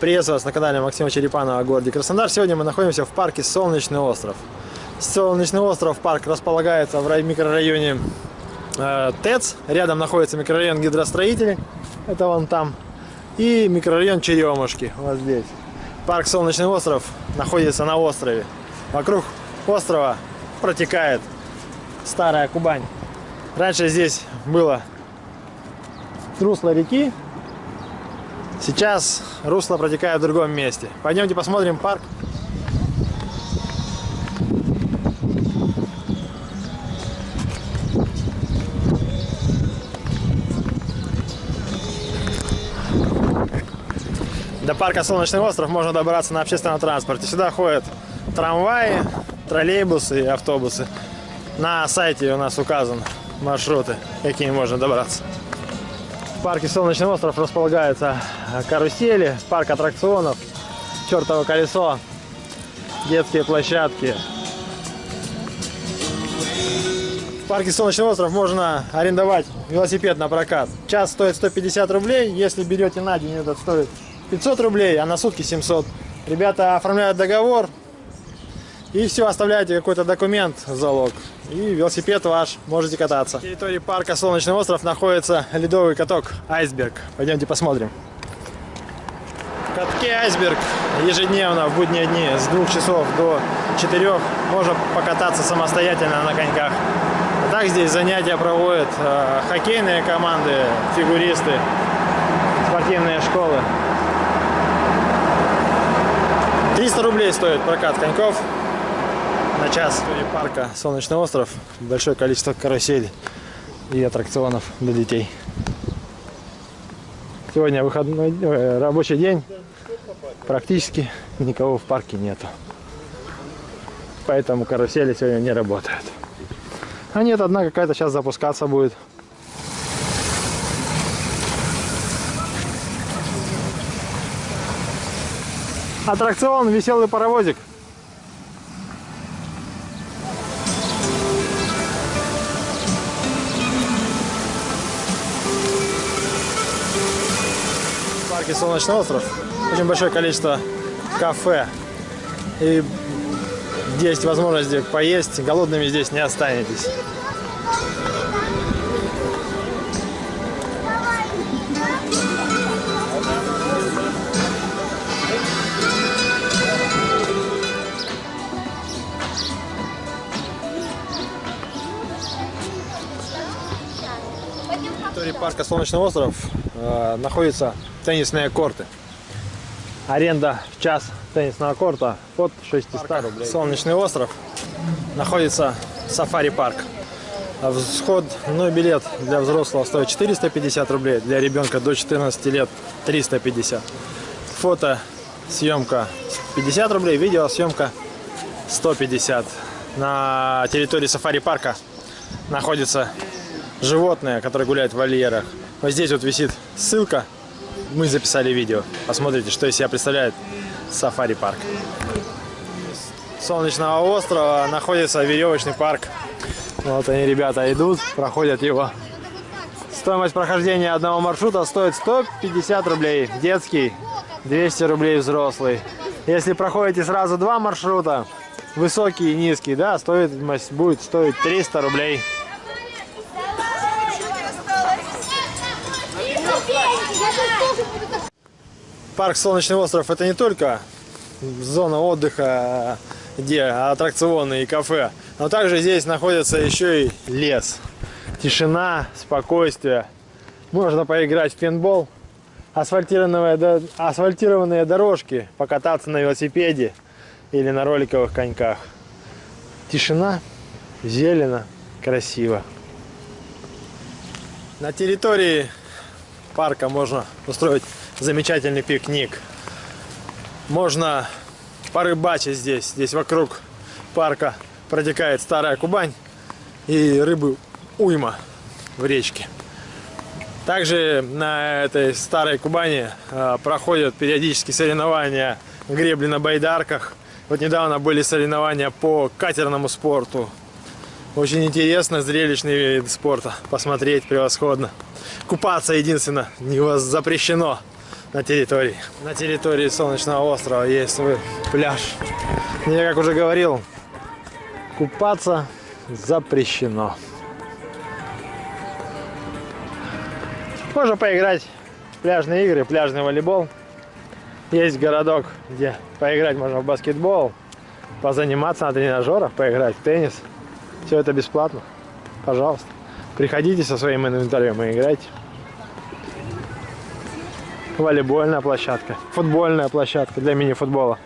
Приветствую вас на канале Максима Черепанова о городе Краснодар. Сегодня мы находимся в парке Солнечный остров. Солнечный остров, парк располагается в микрорайоне э, ТЭЦ. Рядом находится микрорайон гидростроителей, это вон там. И микрорайон Черемушки, вот здесь. Парк Солнечный остров находится на острове. Вокруг острова протекает старая Кубань. Раньше здесь было русло реки, Сейчас русло протекает в другом месте. Пойдемте посмотрим парк. До парка Солнечный остров можно добраться на общественном транспорте. Сюда ходят трамваи, троллейбусы и автобусы. На сайте у нас указаны маршруты, какими можно добраться. В парке Солнечный остров располагаются карусели, парк аттракционов, чертово колесо, детские площадки. В парке Солнечный остров можно арендовать велосипед на прокат. Час стоит 150 рублей, если берете на день, этот стоит 500 рублей, а на сутки 700. Ребята оформляют договор, и все, оставляете какой-то документ залог. И велосипед ваш, можете кататься. На территории парка Солнечный остров находится ледовый каток Айсберг. Пойдемте посмотрим. В катке Айсберг ежедневно в будние дни с 2 часов до 4 можно покататься самостоятельно на коньках. А так здесь занятия проводят э, хоккейные команды, фигуристы, спортивные школы. 300 рублей стоит прокат коньков на час. Парка Солнечный остров большое количество каруселей и аттракционов для детей. Сегодня выходной э, рабочий день. Практически никого в парке нету. Поэтому карусели сегодня не работают. А нет, одна какая-то сейчас запускаться будет. Аттракцион «Веселый паровозик». Парке Солнечный остров очень большое количество кафе. И есть возможность поесть, голодными здесь не останетесь. территории парка Солнечный остров э, находятся теннисные корты. Аренда в час теннисного корта от 600 парк рублей. Солнечный остров находится сафари-парк. Входной билет для взрослого стоит 450 рублей, для ребенка до 14 лет 350. Фото съемка 50 рублей, видеосъемка 150. На территории сафари-парка находится животные, которые гуляют в вольерах. Вот здесь вот висит ссылка. Мы записали видео. Посмотрите, что из себя представляет сафари-парк. Солнечного острова находится веревочный парк. Вот они, ребята, идут, проходят его. Стоимость прохождения одного маршрута стоит 150 рублей. Детский, 200 рублей взрослый. Если проходите сразу два маршрута, высокий и низкий, да, стоит, будет стоить 300 рублей. Парк Солнечный остров это не только зона отдыха, где аттракционы и кафе, но также здесь находится еще и лес. Тишина, спокойствие. Можно поиграть в пейнтбол, асфальтированные, асфальтированные дорожки, покататься на велосипеде или на роликовых коньках. Тишина, зелено, красиво. На территории парка можно устроить замечательный пикник. Можно порыбачить здесь. Здесь вокруг парка протекает старая Кубань и рыбы уйма в речке. Также на этой старой Кубани э, проходят периодически соревнования гребли на байдарках. Вот недавно были соревнования по катерному спорту. Очень интересно, зрелищный вид спорта. Посмотреть превосходно. Купаться единственно не вас запрещено. на территории. На территории Солнечного острова есть свой пляж. Я, как уже говорил, купаться запрещено. Можно поиграть в пляжные игры, пляжный волейбол. Есть городок, где поиграть можно в баскетбол, позаниматься на тренажерах, поиграть в теннис. Все это бесплатно. Пожалуйста. Приходите со своим инвентарем и играйте. Волейбольная площадка, футбольная площадка для мини-футбола.